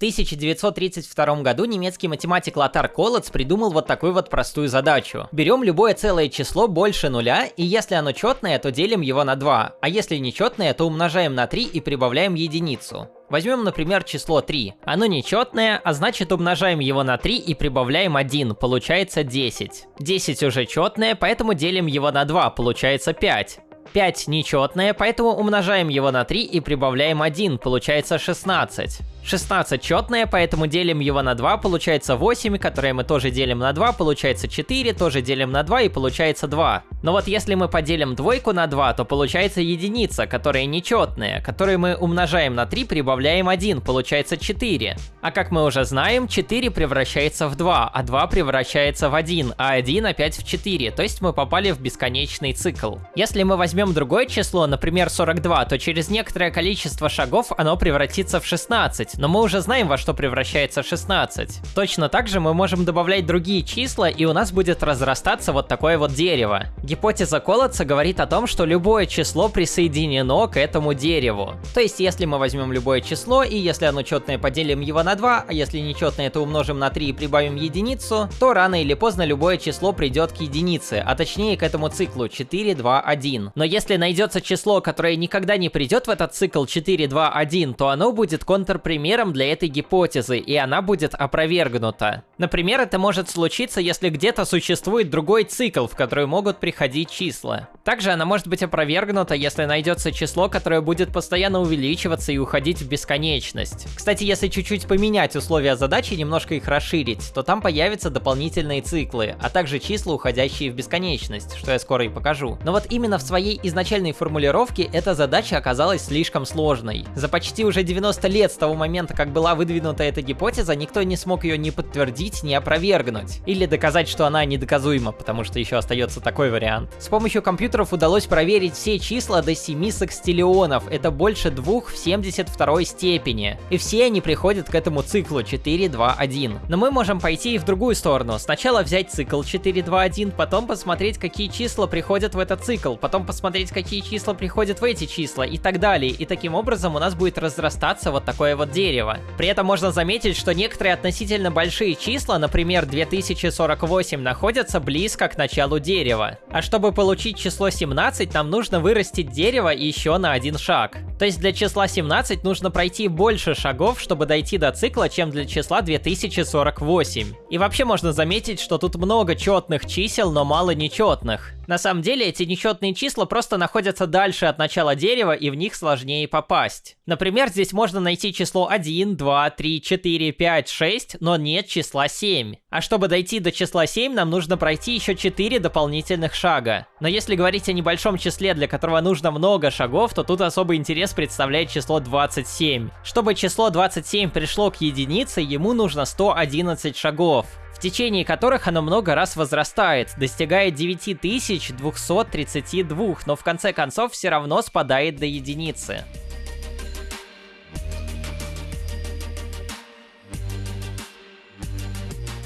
1932 году немецкий математик Лотар Колотс придумал вот такую вот простую задачу. Берем любое целое число больше нуля, и если оно четное, то делим его на 2, а если нечетное, то умножаем на 3 и прибавляем единицу. Возьмем, например, число 3. Оно нечетное, а значит умножаем его на 3 и прибавляем 1, получается 10. 10 уже четное, поэтому делим его на 2, получается 5. 5 нечетное, поэтому умножаем его на 3 и прибавляем 1, получается 16. 16 четное, поэтому делим его на 2, получается 8, которое мы тоже делим на 2, получается 4, тоже делим на 2 и получается 2. Но вот если мы поделим двойку на 2, то получается единица, которая нечетная, которую мы умножаем на 3, прибавляем 1, получается 4. А как мы уже знаем, 4 превращается в 2, а 2 превращается в 1, а 1 опять в 4, то есть мы попали в бесконечный цикл. Если мы возьмем другое число, например 42, то через некоторое количество шагов оно превратится в 16, 16, но мы уже знаем, во что превращается 16. Точно так же мы можем добавлять другие числа, и у нас будет разрастаться вот такое вот дерево. Гипотеза Колодца говорит о том, что любое число присоединено к этому дереву. То есть, если мы возьмем любое число, и если оно четное, поделим его на 2, а если нечетное, то умножим на 3 и прибавим единицу, то рано или поздно любое число придет к единице, а точнее к этому циклу 4, 2, 1. Но если найдется число, которое никогда не придет в этот цикл 4, 2, 1, то оно будет контрпримером примером для этой гипотезы, и она будет опровергнута. Например, это может случиться, если где-то существует другой цикл, в который могут приходить числа. Также она может быть опровергнута, если найдется число, которое будет постоянно увеличиваться и уходить в бесконечность. Кстати, если чуть-чуть поменять условия задачи, немножко их расширить, то там появятся дополнительные циклы, а также числа, уходящие в бесконечность, что я скоро и покажу. Но вот именно в своей изначальной формулировке эта задача оказалась слишком сложной. За почти уже 90 лет с того момента, как была выдвинута эта гипотеза, никто не смог ее ни подтвердить, ни опровергнуть. Или доказать, что она недоказуема, потому что еще остается такой вариант. С помощью компьютеров удалось проверить все числа до 7 секстиллионов. Это больше двух в 72 степени. И все они приходят к этому циклу 4, 2, 1. Но мы можем пойти и в другую сторону. Сначала взять цикл 4, 2, 1, потом посмотреть, какие числа приходят в этот цикл, потом посмотреть, какие числа приходят в эти числа и так далее. И таким образом у нас будет разрастаться вот такое вот дерева. При этом можно заметить, что некоторые относительно большие числа, например 2048, находятся близко к началу дерева. А чтобы получить число 17, нам нужно вырастить дерево еще на один шаг. То есть для числа 17 нужно пройти больше шагов, чтобы дойти до цикла, чем для числа 2048. И вообще можно заметить, что тут много четных чисел, но мало нечетных. На самом деле эти нечетные числа просто находятся дальше от начала дерева и в них сложнее попасть. Например, здесь можно найти число 1, 2, 3, 4, 5, 6, но нет числа 7. А чтобы дойти до числа 7, нам нужно пройти еще 4 дополнительных шага. Но если говорить о небольшом числе, для которого нужно много шагов, то тут особый интерес представляет число 27. Чтобы число 27 пришло к единице, ему нужно 111 шагов в течение которых оно много раз возрастает, достигает 9232, но в конце концов все равно спадает до единицы.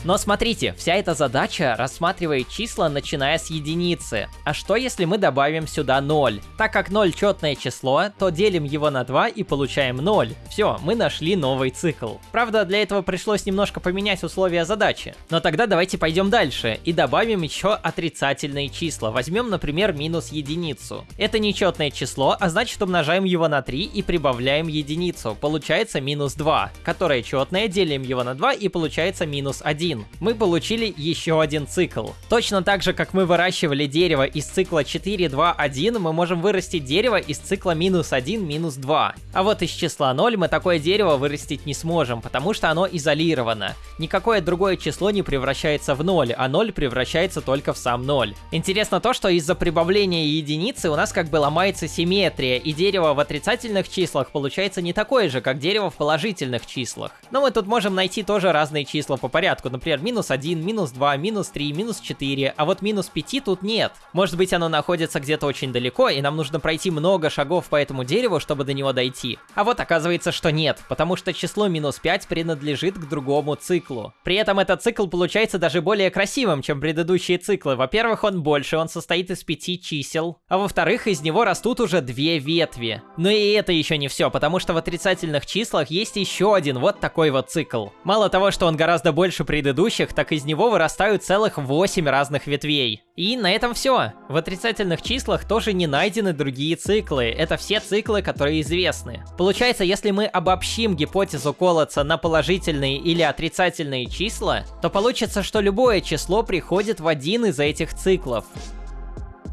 Но смотрите, вся эта задача рассматривает числа, начиная с единицы. А что если мы добавим сюда 0? Так как 0 четное число, то делим его на 2 и получаем 0. Все, мы нашли новый цикл. Правда, для этого пришлось немножко поменять условия задачи. Но тогда давайте пойдем дальше и добавим еще отрицательные числа. Возьмем, например, минус единицу. Это нечетное число, а значит умножаем его на 3 и прибавляем единицу. Получается минус 2. Которое четное, делим его на 2 и получается минус 1. 1. Мы получили еще один цикл. Точно так же, как мы выращивали дерево из цикла 4, 2, 1, мы можем вырастить дерево из цикла минус 1, минус 2. А вот из числа 0 мы такое дерево вырастить не сможем, потому что оно изолировано. Никакое другое число не превращается в 0, а 0 превращается только в сам 0. Интересно то, что из-за прибавления единицы у нас как бы ломается симметрия, и дерево в отрицательных числах получается не такое же, как дерево в положительных числах. Но мы тут можем найти тоже разные числа по порядку. Например, минус 1, минус 2, минус 3, минус 4, а вот минус 5 тут нет. Может быть, оно находится где-то очень далеко, и нам нужно пройти много шагов по этому дереву, чтобы до него дойти. А вот оказывается, что нет, потому что число минус 5 принадлежит к другому циклу. При этом этот цикл получается даже более красивым, чем предыдущие циклы. Во-первых, он больше, он состоит из пяти чисел, а во-вторых, из него растут уже две ветви. Но и это еще не все, потому что в отрицательных числах есть еще один вот такой вот цикл. Мало того, что он гораздо больше предыдущих, так из него вырастают целых 8 разных ветвей. И на этом все. В отрицательных числах тоже не найдены другие циклы. Это все циклы, которые известны. Получается, если мы обобщим гипотезу Колодца на положительные или отрицательные числа, то получится, что любое число приходит в один из этих циклов.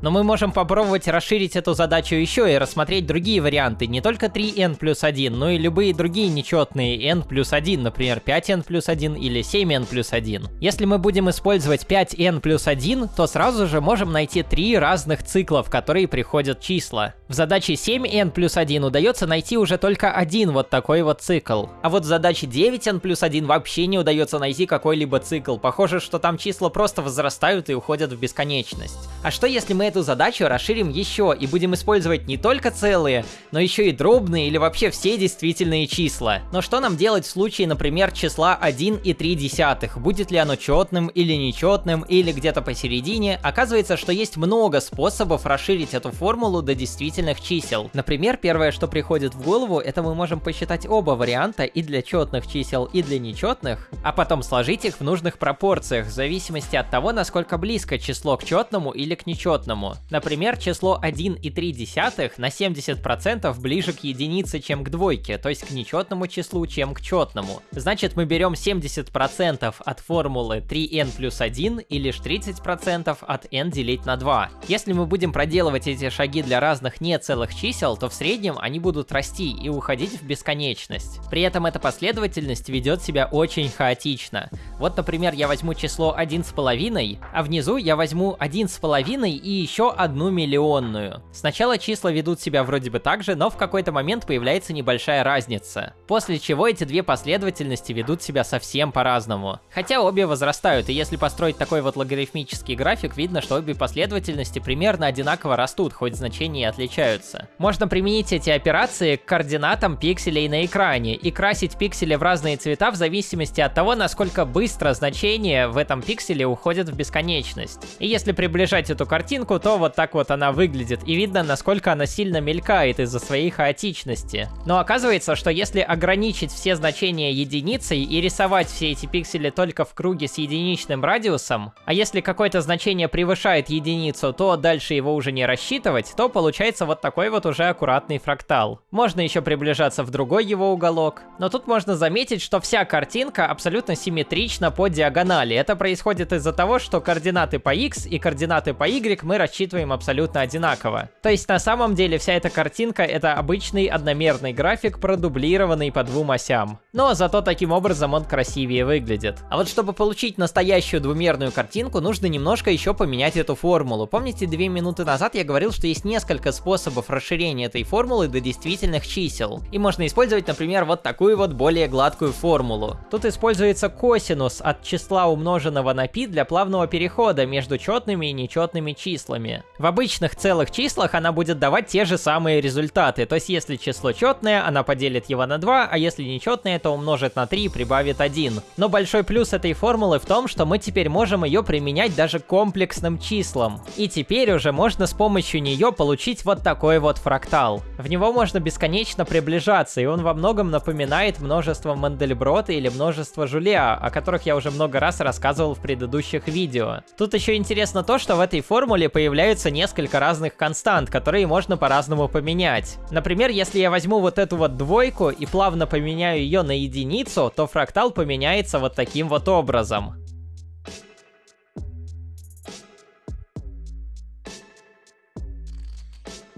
Но мы можем попробовать расширить эту задачу еще и рассмотреть другие варианты, не только 3n плюс 1, но и любые другие нечетные n плюс 1, например 5n плюс 1 или 7n плюс 1. Если мы будем использовать 5n плюс 1, то сразу же можем найти три разных цикла, в которые приходят числа. В задаче 7n плюс 1 удается найти уже только один вот такой вот цикл. А вот в задаче 9n плюс 1 вообще не удается найти какой-либо цикл. Похоже, что там числа просто возрастают и уходят в бесконечность. А что если мы эту задачу расширим еще и будем использовать не только целые, но еще и дробные или вообще все действительные числа. Но что нам делать в случае, например, числа 1 и 3 десятых? Будет ли оно четным или нечетным, или где-то посередине? Оказывается, что есть много способов расширить эту формулу до действительных чисел. Например, первое, что приходит в голову, это мы можем посчитать оба варианта и для четных чисел, и для нечетных, а потом сложить их в нужных пропорциях, в зависимости от того, насколько близко число к четному или к нечетному по Например, число 1,3 на 70% ближе к единице, чем к двойке, то есть к нечетному числу, чем к четному. Значит, мы берем 70% от формулы 3n плюс 1 и лишь 30% от n делить на 2. Если мы будем проделывать эти шаги для разных нецелых чисел, то в среднем они будут расти и уходить в бесконечность. При этом эта последовательность ведет себя очень хаотично. Вот, например, я возьму число 1,5, а внизу я возьму 1,5 и еще одну миллионную. Сначала числа ведут себя вроде бы так же, но в какой-то момент появляется небольшая разница. После чего эти две последовательности ведут себя совсем по-разному. Хотя обе возрастают, и если построить такой вот логарифмический график, видно, что обе последовательности примерно одинаково растут, хоть значения и отличаются. Можно применить эти операции к координатам пикселей на экране и красить пиксели в разные цвета в зависимости от того, насколько быстро значения в этом пикселе уходят в бесконечность. И если приближать эту картинку, то вот так вот она выглядит, и видно, насколько она сильно мелькает из-за своей хаотичности. Но оказывается, что если ограничить все значения единицей и рисовать все эти пиксели только в круге с единичным радиусом, а если какое-то значение превышает единицу, то дальше его уже не рассчитывать, то получается вот такой вот уже аккуратный фрактал. Можно еще приближаться в другой его уголок, но тут можно заметить, что вся картинка абсолютно симметрична по диагонали. Это происходит из-за того, что координаты по x и координаты по y мы рассчитываем рассчитываем абсолютно одинаково. То есть на самом деле вся эта картинка это обычный одномерный график, продублированный по двум осям. Но зато таким образом он красивее выглядит. А вот чтобы получить настоящую двумерную картинку, нужно немножко еще поменять эту формулу. Помните, две минуты назад я говорил, что есть несколько способов расширения этой формулы до действительных чисел. И можно использовать, например, вот такую вот более гладкую формулу. Тут используется косинус от числа умноженного на π для плавного перехода между четными и нечетными числами числами. В обычных целых числах она будет давать те же самые результаты, то есть если число четное, она поделит его на 2, а если нечетное, то умножит на 3 и прибавит 1. Но большой плюс этой формулы в том, что мы теперь можем ее применять даже к комплексным числам. И теперь уже можно с помощью нее получить вот такой вот фрактал. В него можно бесконечно приближаться, и он во многом напоминает множество Мандельброта или множество Жулиа, о которых я уже много раз рассказывал в предыдущих видео. Тут еще интересно то, что в этой формуле появляется появляются несколько разных констант, которые можно по-разному поменять. Например, если я возьму вот эту вот двойку и плавно поменяю ее на единицу, то фрактал поменяется вот таким вот образом.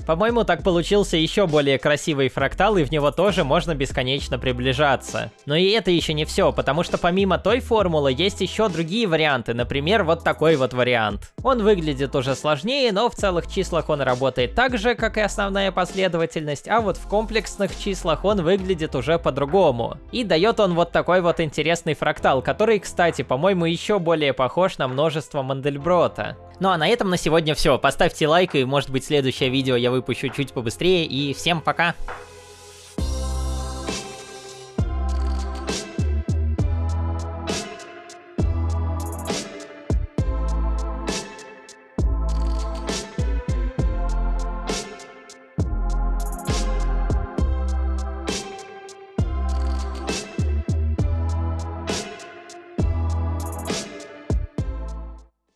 По-моему, так получился еще более красивый фрактал, и в него тоже можно бесконечно приближаться. Но и это еще не все, потому что помимо той формулы есть еще другие варианты, например, вот такой вот вариант. Он выглядит уже сложнее, но в целых числах он работает так же, как и основная последовательность, а вот в комплексных числах он выглядит уже по-другому. И дает он вот такой вот интересный фрактал, который, кстати, по-моему, еще более похож на множество Мандельброта. Ну а на этом на сегодня все. Поставьте лайк и может быть следующее видео я выпущу чуть побыстрее и всем пока!